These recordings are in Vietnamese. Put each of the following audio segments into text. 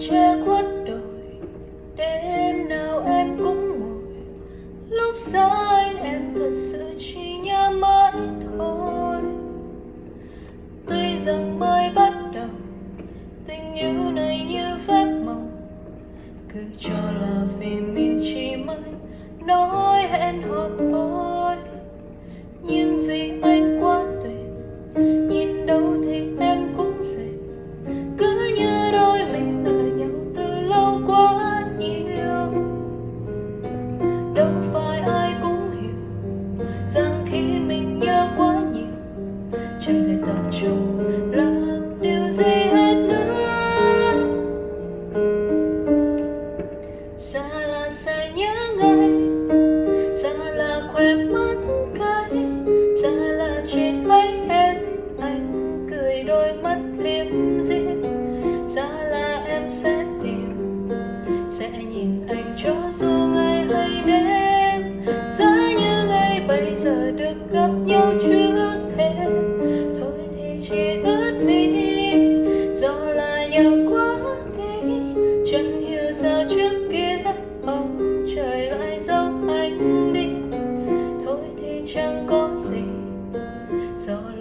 che khuất đời đêm nào em cũng ngồi. Lúc xa anh em thật sự chỉ nhớ mãi thôi. Tuy rằng mới bắt đầu, tình yêu này như phép màu. Cứ cho là vì mình chỉ mới nói hẹn hò thôi.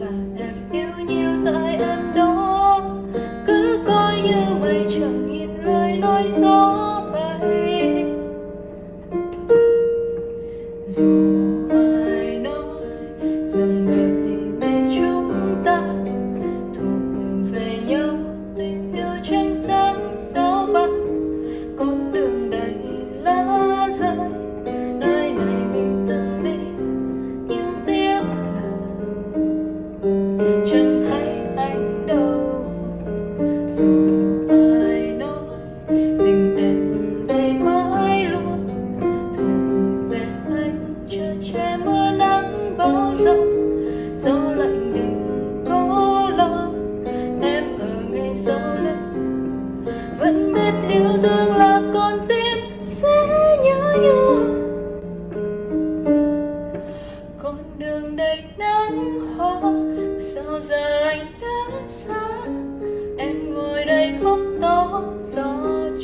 Do em yêu nhiều tại em đó. Cứ coi như mây chẳng nhìn lời nói gió bay. Dù ai nói rằng đời này chúng ta thuộc về nhau, tình yêu chẳng sáng sao đầy nắng hoa mà sao giờ anh đã xa? Em ngồi đây khóc to, gió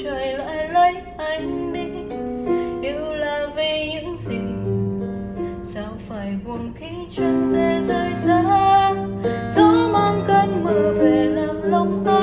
trời lại lấy anh đi. Yêu là vì những gì? Sao phải buồn khi chẳng tê rơi xa? Gió mang cơn mưa về làm lòng anh